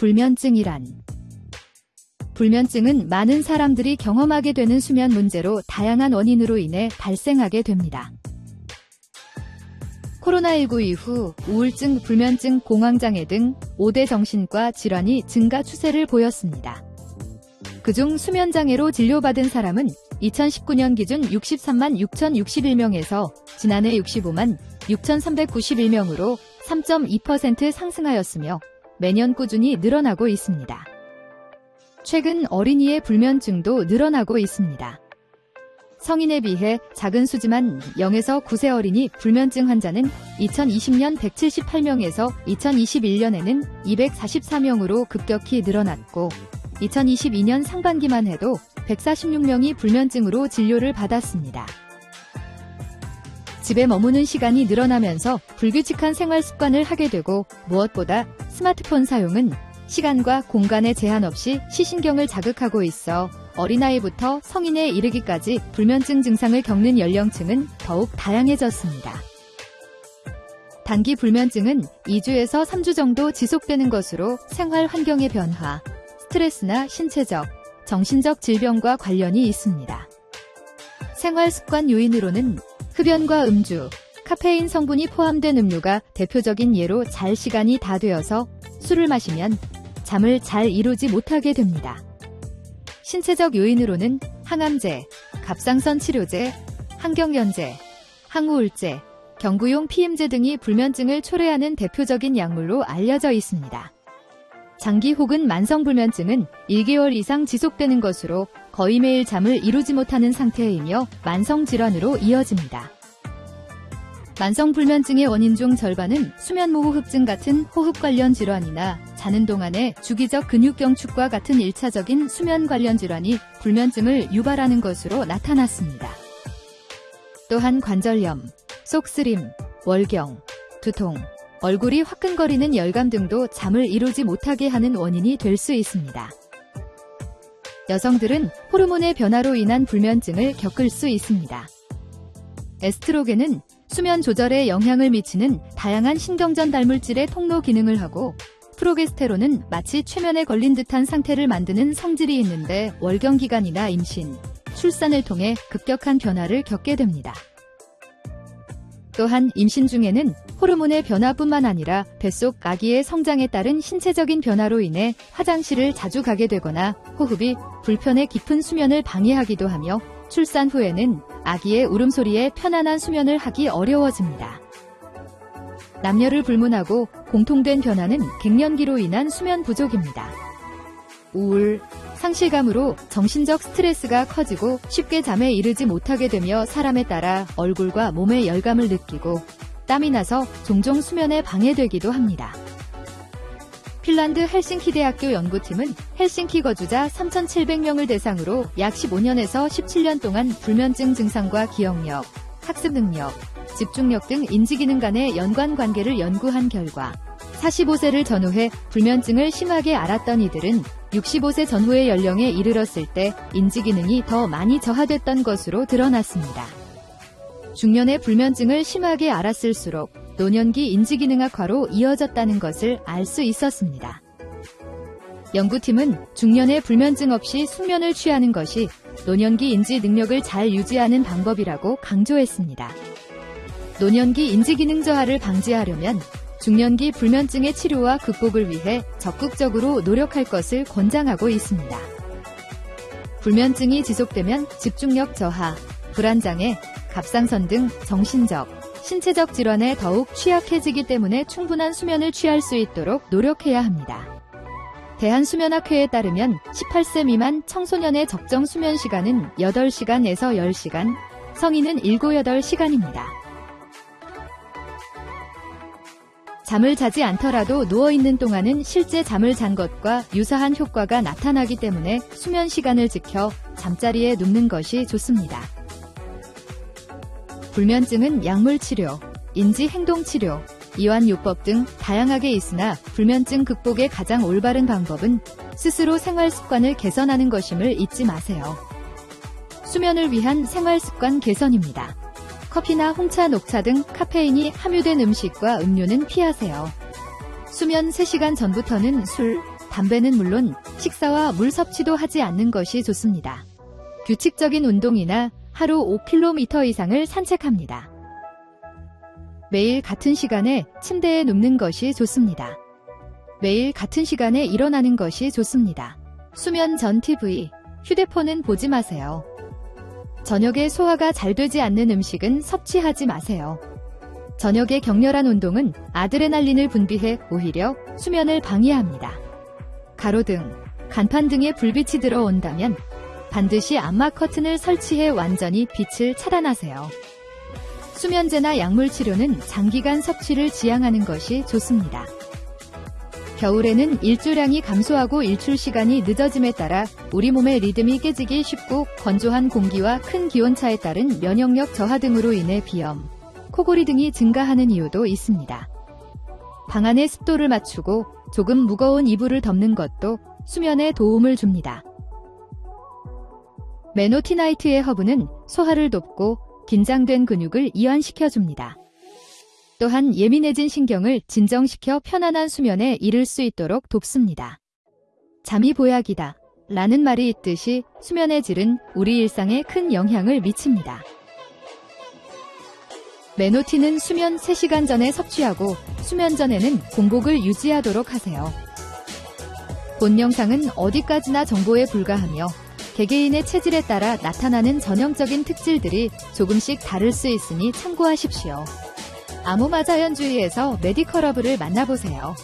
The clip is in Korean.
불면증이란 불면증은 많은 사람들이 경험하게 되는 수면 문제로 다양한 원인으로 인해 발생하게 됩니다. 코로나19 이후 우울증, 불면증, 공황장애 등 5대 정신과 질환이 증가 추세를 보였습니다. 그중 수면장애로 진료받은 사람은 2019년 기준 63만 6,061명에서 지난해 65만 6,391명으로 3.2% 상승하였으며 매년 꾸준히 늘어나고 있습니다. 최근 어린이의 불면증도 늘어나고 있습니다. 성인에 비해 작은 수지만 0에서 9세 어린이 불면증 환자는 2020년 178명에서 2021년에는 244명으로 급격히 늘어났고 2022년 상반기만 해도 146명이 불면증으로 진료를 받았습니다. 집에 머무는 시간이 늘어나면서 불규칙한 생활 습관을 하게 되고 무엇보다 스마트폰 사용은 시간과 공간에 제한 없이 시신경을 자극하고 있어 어린아이부터 성인에 이르기까지 불면증 증상을 겪는 연령층은 더욱 다양해졌습니다. 단기 불면증은 2주에서 3주 정도 지속되는 것으로 생활 환경의 변화, 스트레스나 신체적, 정신적 질병과 관련이 있습니다. 생활 습관 요인으로는 흡연과 음주, 카페인 성분이 포함된 음료가 대표적인 예로 잘 시간이 다 되어서 술을 마시면 잠을 잘 이루지 못하게 됩니다. 신체적 요인으로는 항암제, 갑상선 치료제, 항경련제, 항우울제, 경구용 피임제 등이 불면증을 초래하는 대표적인 약물로 알려져 있습니다. 장기 혹은 만성 불면증은 1개월 이상 지속되는 것으로 거의 매일 잠을 이루지 못하는 상태이며 만성 질환으로 이어집니다. 만성 불면증의 원인 중 절반은 수면무호흡증 같은 호흡 관련 질환이나 자는 동안의 주기적 근육 경축과 같은 1차적인 수면 관련 질환이 불면증을 유발하는 것으로 나타났습니다. 또한 관절염, 속쓰림, 월경, 두통, 얼굴이 화끈거리는 열감 등도 잠을 이루지 못하게 하는 원인이 될 수 있습니다. 여성들은 호르몬의 변화로 인한 불면증을 겪을 수 있습니다. 에스트로겐은 수면 조절에 영향을 미치는 다양한 신경전 달물질의 통로 기능을 하고 프로게스테론은 마치 최면에 걸린 듯한 상태를 만드는 성질이 있는데 월경 기간이나 임신, 출산을 통해 급격한 변화를 겪게 됩니다. 또한 임신 중에는 호르몬의 변화뿐만 아니라 뱃속 아기의 성장에 따른 신체적인 변화로 인해 화장실을 자주 가게 되거나 호흡이 불편해 깊은 수면을 방해하기도 하며 출산 후에는 아기의 울음소리에 편안한 수면을 하기 어려워집니다. 남녀를 불문하고 공통된 변화는 갱년기로 인한 수면 부족입니다. 우울, 상실감으로 정신적 스트레스가 커지고 쉽게 잠에 이르지 못하게 되며 사람에 따라 얼굴과 몸의 열감을 느끼고 땀이 나서 종종 수면에 방해되기도 합니다. 핀란드 헬싱키 대학교 연구팀은 헬싱키 거주자 3,700명을 대상으로 약 15년에서 17년 동안 불면증 증상과 기억력, 학습 능력, 집중력 등 인지기능 간의 연관 관계를 연구한 결과 45세를 전후해 불면증을 심하게 앓았던 이들은 65세 전후의 연령에 이르렀을 때 인지기능이 더 많이 저하됐던 것으로 드러났습니다. 중년의 불면증을 심하게 앓았을수록 노년기 인지기능 악화로 이어졌다는 것을 알 수 있었습니다. 연구팀은 중년의 불면증 없이 숙면을 취하는 것이 노년기 인지 능력을 잘 유지하는 방법이라고 강조했습니다. 노년기 인지기능 저하를 방지하려면 중년기 불면증의 치료와 극복을 위해 적극적으로 노력할 것을 권장하고 있습니다. 불면증이 지속되면 집중력 저하, 불안장애, 갑상선 등 정신적, 신체적 질환에 더욱 취약해지기 때문에 충분한 수면을 취할 수 있도록 노력해야 합니다. 대한수면학회에 따르면 18세 미만 청소년의 적정 수면 시간은 8시간에서 10시간, 성인은 7, 8시간입니다. 잠을 자지 않더라도 누워있는 동안은 실제 잠을 잔 것과 유사한 효과가 나타나기 때문에 수면 시간을 지켜 잠자리에 눕는 것이 좋습니다. 불면증은 약물치료, 인지행동치료, 이완요법 등 다양하게 있으나 불면증 극복의 가장 올바른 방법은 스스로 생활 습관을 개선하는 것임을 잊지 마세요. 수면을 위한 생활 습관 개선입니다. 커피나 홍차, 녹차 등 카페인이 함유된 음식과 음료는 피하세요. 수면 3시간 전부터는 술, 담배는 물론 식사와 물 섭취도 하지 않는 것이 좋습니다. 규칙적인 운동이나 하루 5km 이상을 산책합니다. 매일 같은 시간에 침대에 눕는 것이 좋습니다. 매일 같은 시간에 일어나는 것이 좋습니다. 수면 전 TV, 휴대폰은 보지 마세요. 저녁에 소화가 잘 되지 않는 음식은 섭취하지 마세요. 저녁에 격렬한 운동은 아드레날린을 분비해 오히려 수면을 방해합니다. 가로등, 간판 등에 불빛이 들어온다면 반드시 암막 커튼을 설치해 완전히 빛을 차단하세요. 수면제나 약물 치료는 장기간 섭취를 지양하는 것이 좋습니다. 겨울에는 일조량이 감소하고 일출 시간이 늦어짐에 따라 우리 몸의 리듬이 깨지기 쉽고 건조한 공기와 큰 기온차에 따른 면역력 저하 등으로 인해 비염, 코골이 등이 증가하는 이유도 있습니다. 방 안의 습도를 맞추고 조금 무거운 이불을 덮는 것도 수면에 도움을 줍니다. 메노티나이트의 허브는 소화를 돕고 긴장된 근육을 이완시켜 줍니다. 또한 예민해진 신경을 진정시켜 편안한 수면에 이를 수 있도록 돕습니다. 잠이 보약이다. 라는 말이 있듯이 수면의 질은 우리 일상에 큰 영향을 미칩니다. 메노티는 수면 3시간 전에 섭취하고 수면 전에는 공복을 유지하도록 하세요. 본 영상은 어디까지나 정보에 불과하며 개개인의 체질에 따라 나타나는 전형적인 특질들이 조금씩 다를 수 있으니 참고하십시오. 아모마 자연주의에서 메디컬러브를 만나보세요.